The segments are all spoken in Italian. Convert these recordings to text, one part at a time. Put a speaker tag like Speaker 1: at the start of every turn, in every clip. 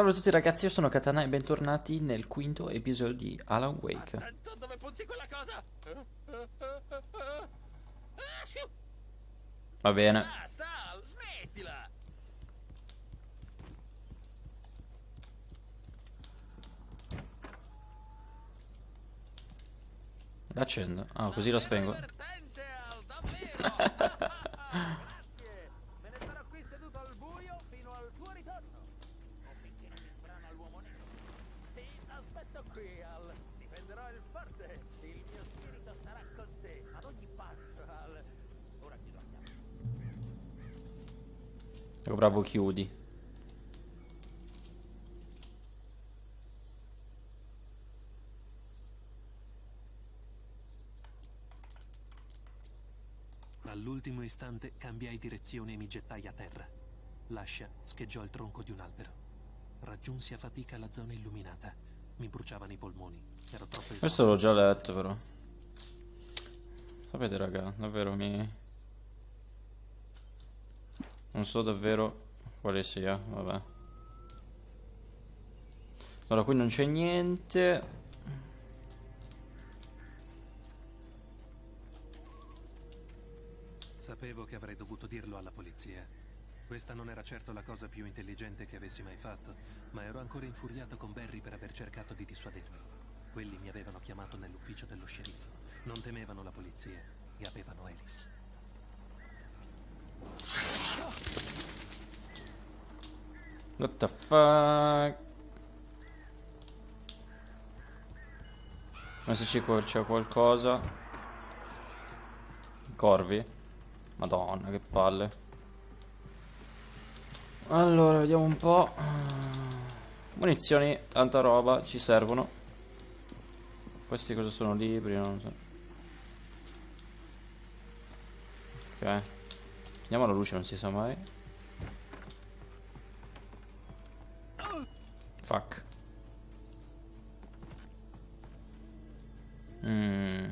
Speaker 1: Salve a tutti ragazzi, io sono Katana e bentornati nel quinto episodio di Alan Wake.
Speaker 2: Attento dove punti quella cosa! Ah!
Speaker 1: Va bene.
Speaker 2: Basta, smettila!
Speaker 1: L'accendo. Ah, così la spengo.
Speaker 2: Divertente, Al, davvero! Grazie! Me ne sarò qui seduto al buio fino al tuo ritorno. O finché non mi sbrana l'uomo nero. Sì, aspetto qui, Al. Difenderò il forte. Il mio spirito sarà con te ad ogni passo, Al. Ora chiave.
Speaker 1: Oh, bravo, chiudi.
Speaker 3: All'ultimo istante cambiai direzione e mi gettai a terra. L'ascia scheggiò il tronco di un albero. Raggiunsi a fatica la zona illuminata. Mi bruciavano i polmoni. Ero troppo
Speaker 1: Questo
Speaker 3: esausto.
Speaker 1: l'ho già letto però. Sapete raga, davvero mi... Non so davvero quale sia, vabbè. Allora, qui non c'è niente.
Speaker 3: Sapevo che avrei dovuto dirlo alla polizia. Questa non era certo la cosa più intelligente che avessi mai fatto, ma ero ancora infuriato con Barry per aver cercato di dissuadermi. Quelli mi avevano chiamato nell'ufficio dello sceriffo. Non temevano la polizia e avevano Alice.
Speaker 1: What the fuck? Ma se c'è qual- c'è qualcosa. Corvi. Madonna, che palle. Allora, vediamo un po'. Munizioni, tanta roba, ci servono. Questi cosa sono libri? Non so. Ok. Andiamo alla luce, non si sa mai. Fuck. Mm.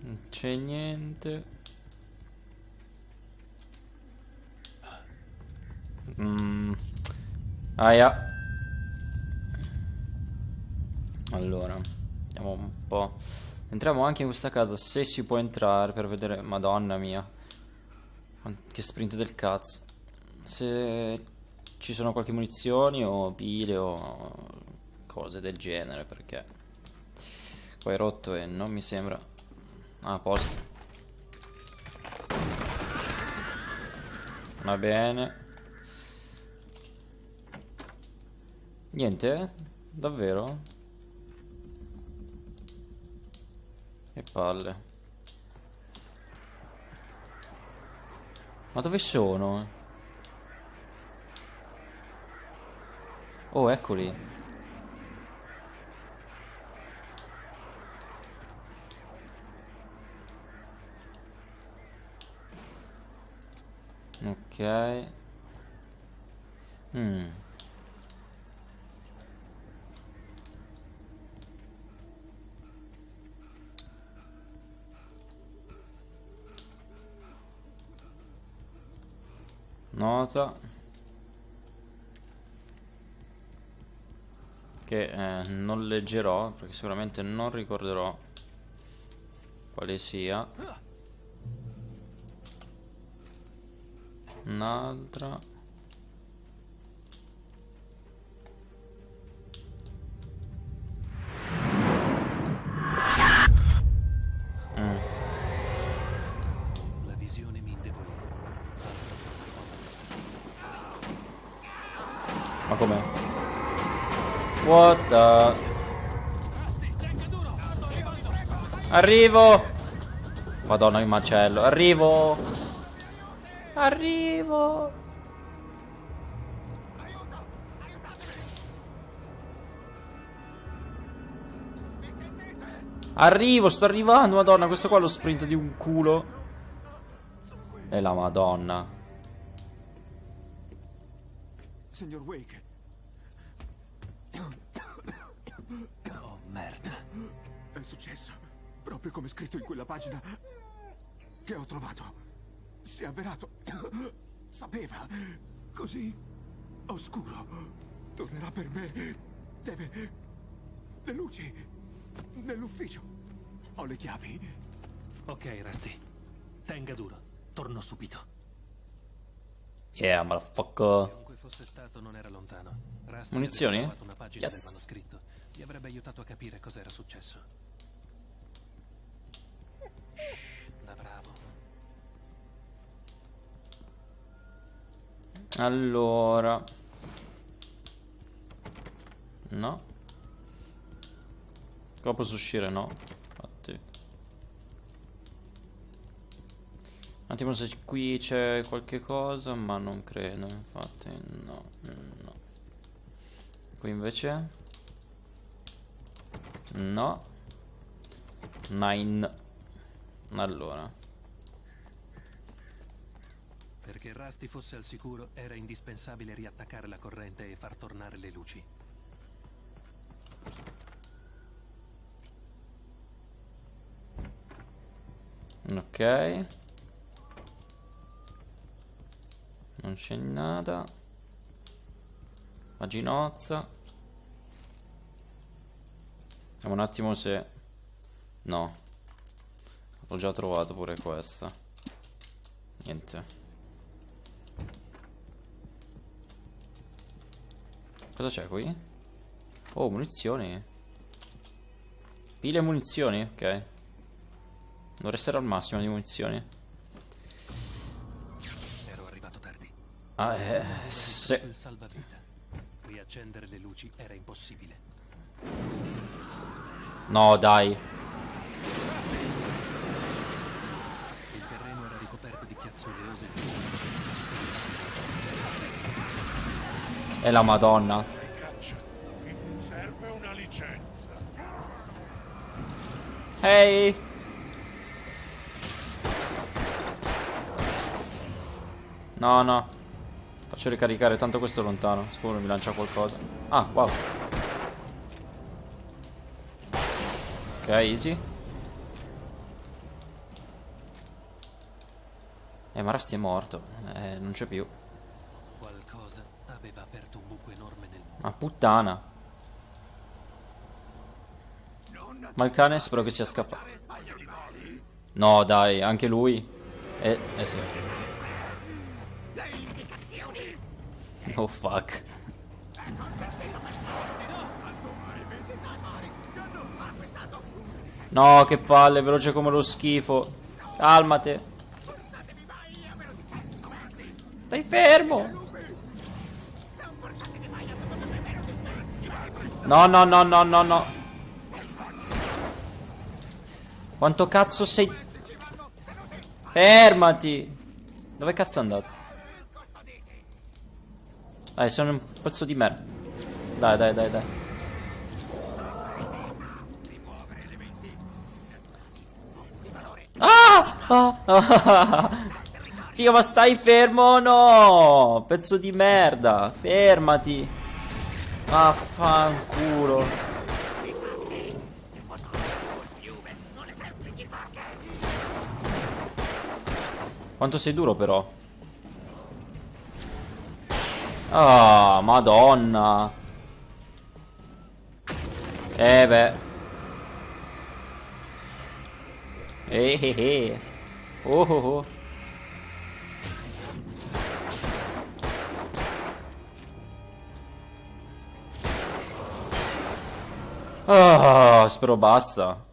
Speaker 1: Non c'è niente. Mm. Aia. Allora, andiamo un po'. Entriamo anche in questa casa se si può entrare per vedere. Madonna mia. Che sprint del cazzo. Se ci sono qualche munizioni o pile o cose del genere perché qua è rotto e non mi sembra ah, posto va bene niente davvero che palle ma dove sono? Oh, eccoli. Ok. Hmm. Nota. che eh, non leggerò perché sicuramente non ricorderò quale sia un'altra com'è? what the arrivo madonna che macello arrivo arrivo Arrivo, sto arrivando, madonna, questo qua è lo sprint di un culo. E la madonna.
Speaker 4: Signor Wake,
Speaker 3: Oh, merda.
Speaker 4: è successo proprio come scritto in quella pagina che ho trovato. Si è avverato. Sapeva. così oscuro. Tornerà per me. Deve... Le luci. Nell'ufficio. Ho le chiavi.
Speaker 3: Ok, Rusty. Tenga duro. Torno subito.
Speaker 1: Yeah, motherfucker.
Speaker 3: Chiunque fosse stato non era lontano. Rusty
Speaker 1: Munizioni? Yes.
Speaker 3: Gli avrebbe aiutato a capire cos'era successo. Shh, da bravo.
Speaker 1: Allora. No. Qua posso uscire? No. Infatti. Un attimo se qui c'è qualche cosa, ma non credo, infatti no. No. Qui invece? No. Nine. Allora.
Speaker 3: Perché Rusty fosse al sicuro era indispensabile riattaccare la corrente e far tornare le luci.
Speaker 1: Ok. Non c'è nada. Paginozza. Vediamo un attimo se... No. Ho già trovato pure questa. Niente. Cosa c'è qui? Oh, munizioni. Pile e munizioni, ok. Dovrei essere al massimo di munizioni.
Speaker 3: Ero arrivato tardi.
Speaker 1: Ah, eh, se...
Speaker 3: Riaccendere le luci era impossibile.
Speaker 1: No, dai.
Speaker 3: Il terreno era ricoperto di chiazzole oleose
Speaker 1: È la madonna.
Speaker 5: Serve una licenza.
Speaker 1: Ehi. No, no. Faccio ricaricare, tanto questo è lontano. Sicuro mi lancia qualcosa. Ah, wow. Ok, easy. Eh, ma Rusty è morto. Eh, non c'è più.
Speaker 3: Qualcosa aveva aperto un buco enorme nel.
Speaker 1: Ma puttana. Ma il cane spero che sia scappato. No, dai, anche lui. Eh, eh sì. Oh fuck. No, che palle, veloce come lo schifo. Calmate. Stai fermo. No, no, no, no, no, no. Quanto cazzo sei... Fermati. Dove cazzo è andato? Dai, sono un pezzo di merda. Dai, dai, dai, dai. Ah! Ah! ah. Figa, ma stai fermo? No! Pezzo di merda. Fermati. Vaffanculo. Quanto sei duro però. Ah, madonna. Eh beh. Eh eh eh. Oh oh oh. Ah, spero basta.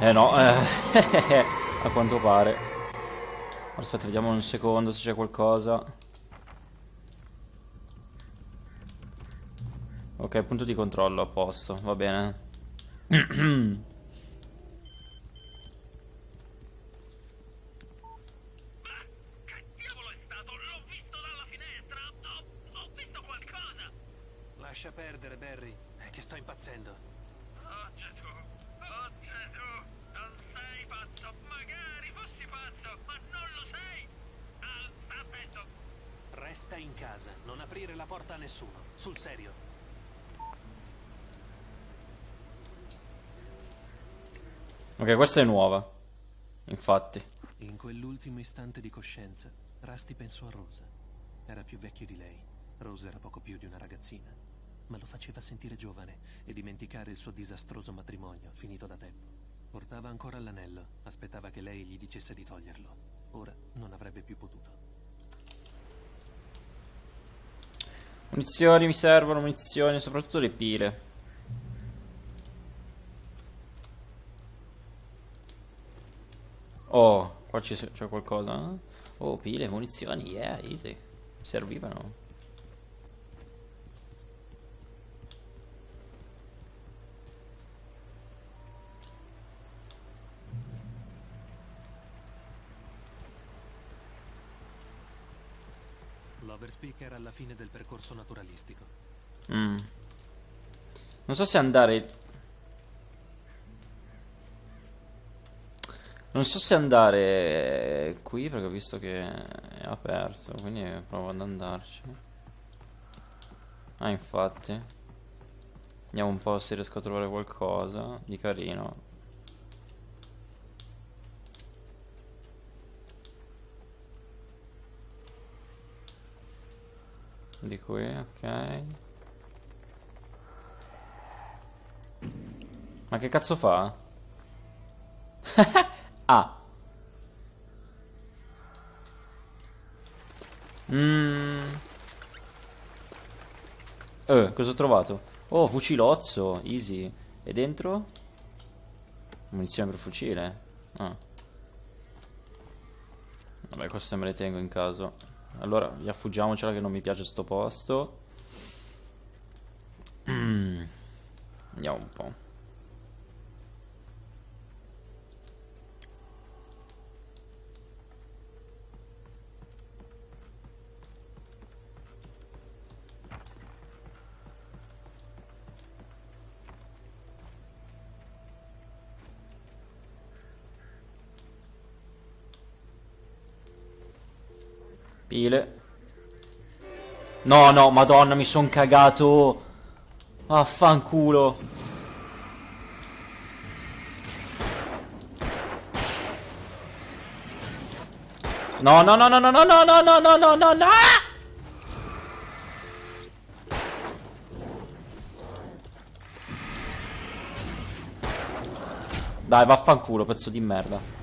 Speaker 1: Eh no, eh, a quanto pare. Aspetta, vediamo un secondo se c'è qualcosa. Ok, punto di controllo a posto, va bene.
Speaker 2: Che diavolo è stato? L'ho visto dalla finestra! Ho, ho visto qualcosa!
Speaker 3: Lascia perdere, Barry. È che sto impazzendo.
Speaker 2: Oh Gesù! Oh Gesù! Non sei pazzo! Magari fossi pazzo, ma non lo sei! Al, sta attento!
Speaker 3: Resta in casa. Non aprire la porta a nessuno. Sul serio.
Speaker 1: Ok, questa è nuova. Infatti.
Speaker 3: In quell'ultimo istante di coscienza, Rusty pensò a Rosa. Era più vecchio di lei. Rosa era poco più di una ragazzina. Ma lo faceva sentire giovane e dimenticare il suo disastroso matrimonio, finito da tempo. Portava ancora l'anello, aspettava che lei gli dicesse di toglierlo. Ora non avrebbe più potuto.
Speaker 1: Munizioni mi servono, munizioni, soprattutto le pile. Oh, qua c'è qualcosa. Oh, pile, munizioni, yeah, easy. Servivano.
Speaker 3: L'Overspeak era alla fine del percorso naturalistico.
Speaker 1: Mm. Non so se andare... Non so se andare qui perché ho visto che è aperto, quindi provo ad andarci. Ah, infatti. Vediamo un po' se riesco a trovare qualcosa di carino. Di qui, ok. Ma che cazzo fa? ah. Mmm. Eh, cosa ho trovato? Oh, fucilozzo, easy. E dentro? Munizione per fucile. Ah. Vabbè, queste me le tengo in caso. Allora, via fuggiamocela che non mi piace sto posto. Andiamo un po'. Pile. No, no, madonna, mi son cagato. Affanculo. No, no, no, no, no, no, no, no, no, no, no, no, no! Dai, vaffanculo, pezzo di merda.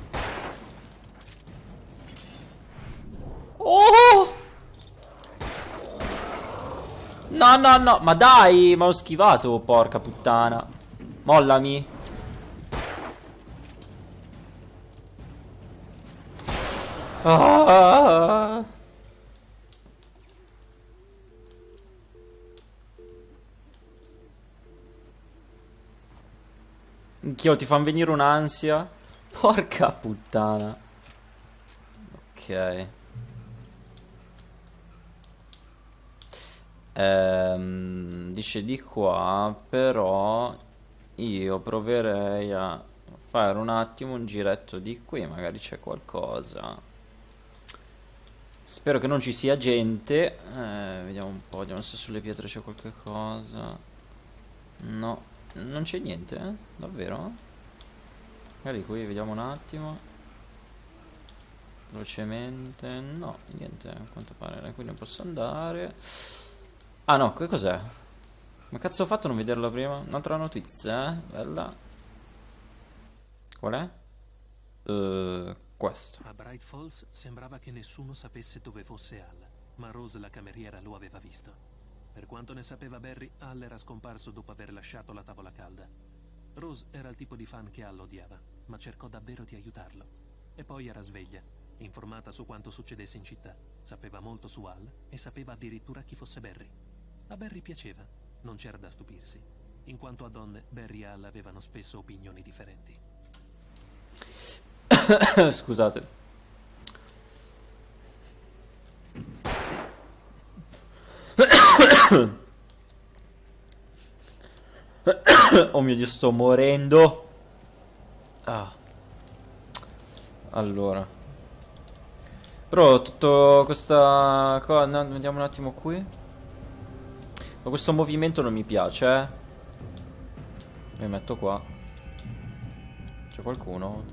Speaker 1: No, no, no. Ma dai, ma ho schivato, porca puttana. Mollami. Ah. Anch'io ti fanno venire un'ansia. Porca puttana. Ok. Ehm, dice di qua, però io proverei a fare un attimo un giretto di qui, magari c'è qualcosa. Spero che non ci sia gente. Eh, vediamo un po', vediamo se sulle pietre c'è qualche cosa. No, non c'è niente, eh? Davvero? Magari qui vediamo un attimo. Velocemente. No, niente, a quanto pare. Qui non posso andare. Ah no, che cos'è? Ma cazzo ho fatto a non vederla prima? Un'altra notizia, eh? Bella. Qual è? Uh, questo.
Speaker 3: A Bright Falls sembrava che nessuno sapesse dove fosse Al, ma Rose la cameriera lo aveva visto. Per quanto ne sapeva Barry, Al era scomparso dopo aver lasciato la tavola calda. Rose era il tipo di fan che Al odiava, ma cercò davvero di aiutarlo. E poi era sveglia, informata su quanto succedesse in città, sapeva molto su Al e sapeva addirittura chi fosse Barry. A Barry piaceva, non c'era da stupirsi. In quanto a donne, Barry e Al avevano spesso opinioni differenti.
Speaker 1: Scusate. oh mio Dio, sto morendo. Ah. Allora. Però tutto questa cosa... Vediamo un attimo qui. Ma questo movimento non mi piace, eh. Mi metto qua. C'è qualcuno?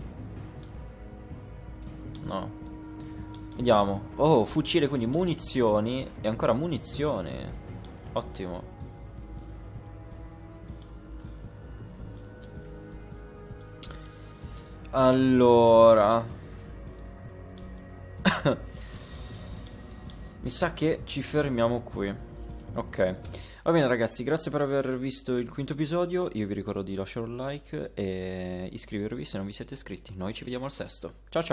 Speaker 1: No. Vediamo. Oh, fucile, quindi munizioni. E ancora munizioni. Ottimo. Allora. Mi sa che ci fermiamo qui. Ok. Va bene ragazzi, grazie per aver visto il quinto episodio. Io vi ricordo di lasciare un like e iscrivervi se non vi siete iscritti. Noi ci vediamo al sesto. Ciao ciao.